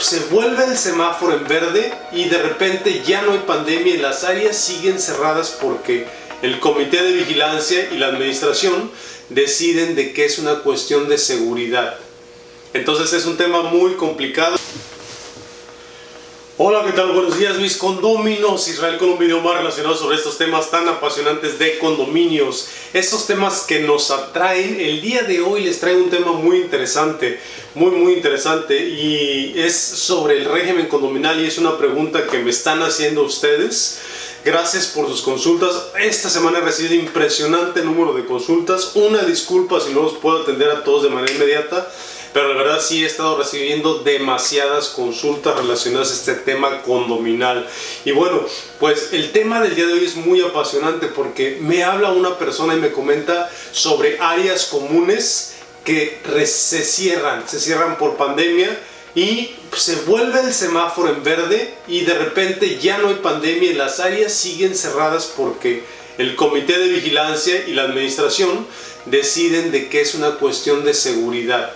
se vuelve el semáforo en verde y de repente ya no hay pandemia y las áreas siguen cerradas porque el comité de vigilancia y la administración deciden de que es una cuestión de seguridad. Entonces es un tema muy complicado. ¿Qué tal? Buenos días, mis condominios. Israel con un video más relacionado sobre estos temas tan apasionantes de condominios. Estos temas que nos atraen. El día de hoy les traigo un tema muy interesante, muy, muy interesante. Y es sobre el régimen condominal y es una pregunta que me están haciendo ustedes. Gracias por sus consultas. Esta semana he recibido impresionante número de consultas. Una disculpa si no los puedo atender a todos de manera inmediata pero la verdad sí he estado recibiendo demasiadas consultas relacionadas a este tema condominal. Y bueno, pues el tema del día de hoy es muy apasionante porque me habla una persona y me comenta sobre áreas comunes que se cierran, se cierran por pandemia y se vuelve el semáforo en verde y de repente ya no hay pandemia y las áreas siguen cerradas porque el comité de vigilancia y la administración deciden de que es una cuestión de seguridad.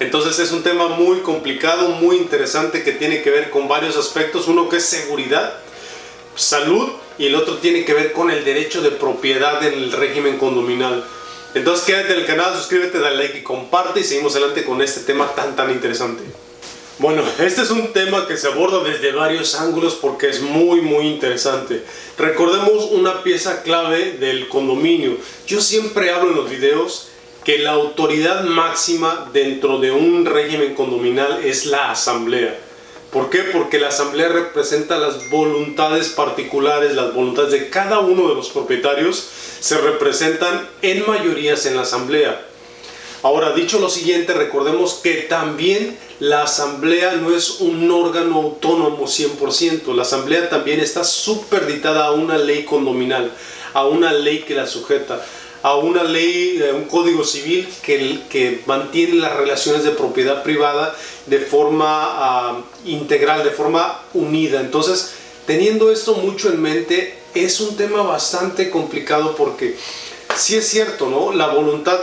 Entonces es un tema muy complicado, muy interesante que tiene que ver con varios aspectos. Uno que es seguridad, salud y el otro tiene que ver con el derecho de propiedad en el régimen condominal. Entonces quédate en el canal, suscríbete, dale like y comparte y seguimos adelante con este tema tan tan interesante. Bueno, este es un tema que se aborda desde varios ángulos porque es muy muy interesante. Recordemos una pieza clave del condominio. Yo siempre hablo en los videos que la autoridad máxima dentro de un régimen condominal es la asamblea. ¿Por qué? Porque la asamblea representa las voluntades particulares, las voluntades de cada uno de los propietarios se representan en mayorías en la asamblea. Ahora, dicho lo siguiente, recordemos que también la asamblea no es un órgano autónomo 100%, la asamblea también está superditada a una ley condominal, a una ley que la sujeta a una ley, un código civil que, que mantiene las relaciones de propiedad privada de forma ah, integral, de forma unida. Entonces, teniendo esto mucho en mente, es un tema bastante complicado porque si es cierto, ¿no? La voluntad,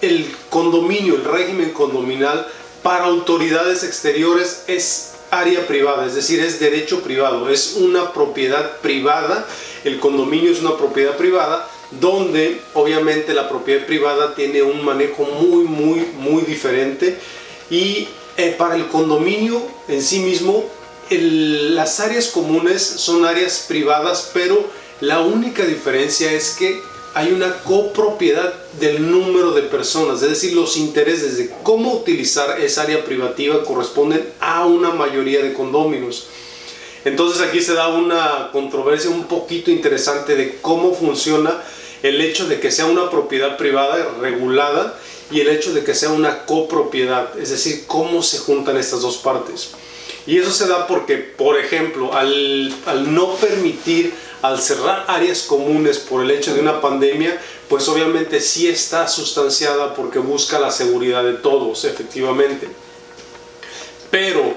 el condominio, el régimen condominal para autoridades exteriores es área privada, es decir, es derecho privado, es una propiedad privada, el condominio es una propiedad privada, donde obviamente la propiedad privada tiene un manejo muy, muy, muy diferente y eh, para el condominio en sí mismo, las áreas comunes son áreas privadas, pero la única diferencia es que hay una copropiedad del número de personas, es decir, los intereses de cómo utilizar esa área privativa corresponden a una mayoría de condóminos. Entonces aquí se da una controversia un poquito interesante de cómo funciona el hecho de que sea una propiedad privada regulada y el hecho de que sea una copropiedad, es decir, cómo se juntan estas dos partes. Y eso se da porque, por ejemplo, al, no permitir, al cerrar áreas comunes por el hecho de una pandemia, pues obviamente sí está sustanciada porque busca la seguridad de todos, efectivamente. Pero,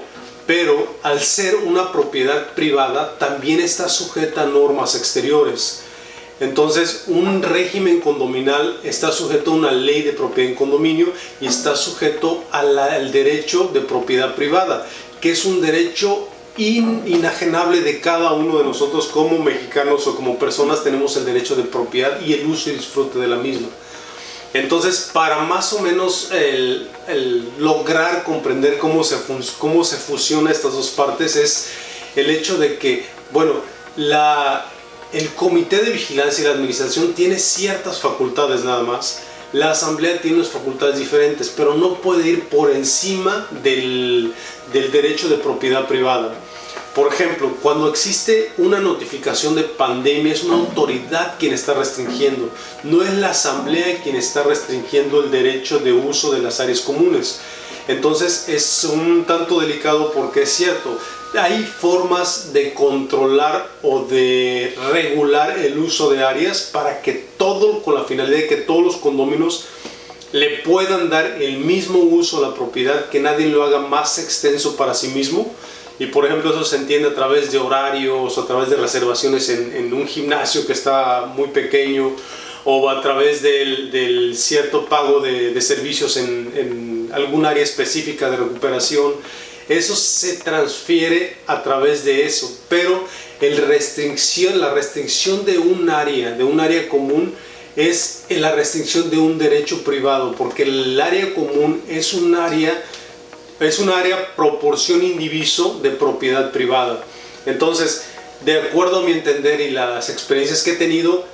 pero al ser una propiedad privada, también está sujeta a normas exteriores. Entonces, un régimen condominal está sujeto a una ley de propiedad en condominio y está sujeto al derecho de propiedad privada, que es un derecho inajenable de cada uno de nosotros como mexicanos o como personas tenemos el derecho de propiedad y el uso y disfrute de la misma. Entonces, para más o menos lograr comprender cómo se, cómo se fusiona estas dos partes es el hecho de que, bueno, el comité de vigilancia y la administración tiene ciertas facultades nada más. La asamblea tiene unas facultades diferentes, pero no puede ir por encima del, del derecho de propiedad privada. Por ejemplo, cuando existe una notificación de pandemia, es una autoridad quien está restringiendo. No es la asamblea quien está restringiendo el derecho de uso de las áreas comunes. Entonces es un tanto delicado porque es cierto, hay formas de controlar o de regular el uso de áreas para que todo, con la finalidad de que todos los condominios le puedan dar el mismo uso a la propiedad, que nadie lo haga más extenso para sí mismo. Y por ejemplo eso se entiende a través de horarios, a través de reservaciones en, un gimnasio que está muy pequeño, o a través del, cierto pago de, servicios en, en algún área específica de recuperación. Eso se transfiere a través de eso, pero el restricción, la restricción de un área, de un área común, es la restricción de un derecho privado, porque el área común es un área, es un área proporción indiviso de propiedad privada. Entonces, de acuerdo a mi entender y las experiencias que he tenido,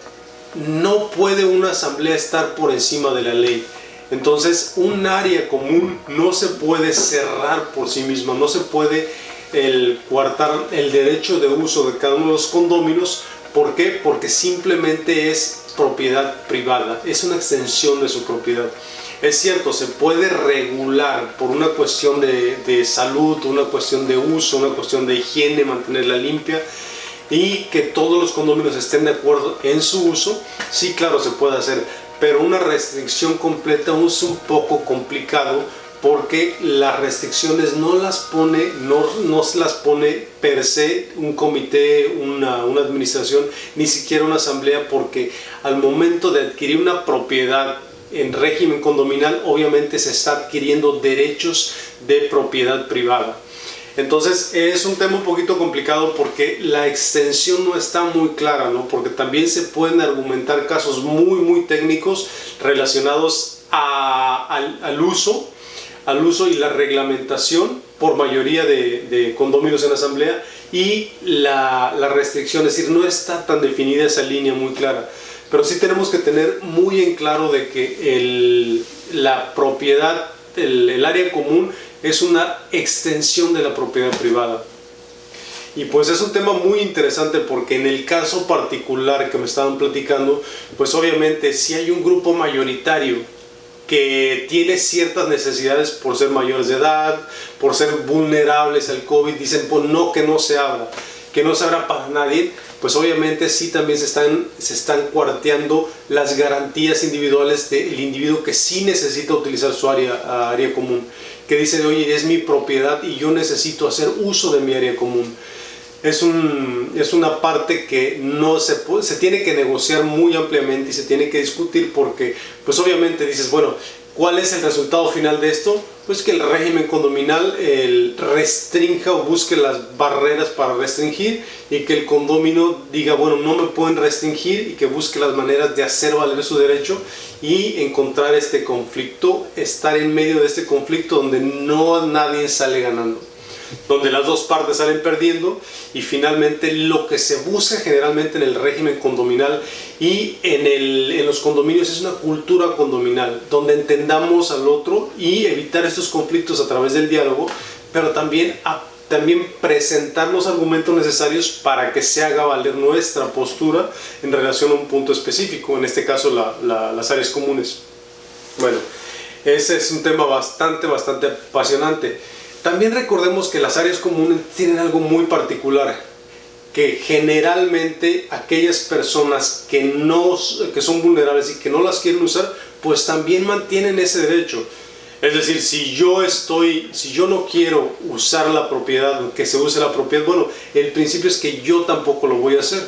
no puede una asamblea estar por encima de la ley. Entonces, un área común no se puede cerrar por sí misma, no se puede el coartar el derecho de uso de cada uno de los condóminos. ¿Por qué? Porque simplemente es propiedad privada, es una extensión de su propiedad. Es cierto, se puede regular por una cuestión de, salud, una cuestión de uso, una cuestión de higiene, mantenerla limpia, y que todos los condominios estén de acuerdo en su uso, sí, claro, se puede hacer, pero una restricción completa es un poco complicado porque las restricciones no las pone, no, no las pone per se un comité, una, una administración, ni siquiera una asamblea, porque al momento de adquirir una propiedad en régimen condominal, obviamente se está adquiriendo derechos de propiedad privada. Entonces es un tema un poquito complicado porque la extensión no está muy clara, ¿no? porque también se pueden argumentar casos muy muy técnicos relacionados al, uso, al uso y la reglamentación por mayoría de, de condominios en asamblea y la, restricción, es decir, no está tan definida esa línea muy clara. Pero sí tenemos que tener muy en claro de que la propiedad, el, el área común es una extensión de la propiedad privada. Y pues es un tema muy interesante porque en el caso particular que me estaban platicando, pues obviamente si hay un grupo mayoritario que tiene ciertas necesidades por ser mayores de edad, por ser vulnerables al COVID, dicen pues no que no se abra, que no se para nadie, pues obviamente sí también se están, se están cuarteando las garantías individuales del individuo que sí necesita utilizar su área, área común que dice, oye, es mi propiedad y yo necesito hacer uso de mi área común. Es, un, es una parte que no se, puede, se tiene que negociar muy ampliamente y se tiene que discutir porque, pues obviamente dices, bueno, ¿cuál es el resultado final de esto? Pues que el régimen condominal el restrinja o busque las barreras para restringir y que el condomino diga, bueno, no me pueden restringir y que busque las maneras de hacer valer su derecho y encontrar este conflicto, estar en medio de este conflicto donde no nadie sale ganando, donde las dos partes salen perdiendo y finalmente lo que se busca generalmente en el régimen condominal y en, el, en los condominios es una cultura condominal, donde entendamos al otro y evitar estos conflictos a través del diálogo, pero también también presentar los argumentos necesarios para que se haga valer nuestra postura en relación a un punto específico, en este caso las áreas comunes. Bueno, ese es un tema bastante, bastante apasionante. También recordemos que las áreas comunes tienen algo muy particular, que generalmente aquellas personas que, no, que son vulnerables y que no las quieren usar, pues también mantienen ese derecho. Es decir, si yo estoy, si yo no quiero usar la propiedad, que se use la propiedad, bueno, el principio es que yo tampoco lo voy a hacer.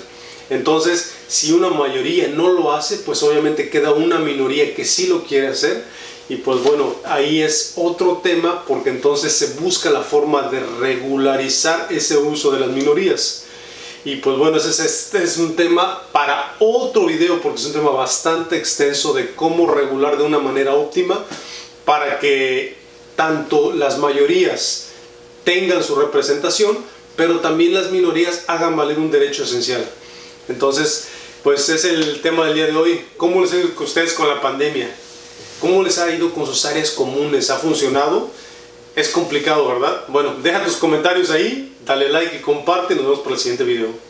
Entonces, si una mayoría no lo hace, pues obviamente queda una minoría que sí lo quiere hacer. Y pues bueno, ahí es otro tema porque entonces se busca la forma de regularizar ese uso de las minorías. Y pues bueno, ese este es un tema para otro video porque es un tema bastante extenso de cómo regular de una manera óptima para que tanto las mayorías tengan su representación, pero también las minorías hagan valer un derecho esencial. Entonces, pues es el tema del día de hoy. ¿Cómo les ha ido ustedes con la pandemia? ¿Cómo les ha ido con sus áreas comunes? ¿Ha funcionado? Es complicado, ¿verdad? Bueno, deja tus comentarios ahí, dale like y comparte. Nos vemos para el siguiente video.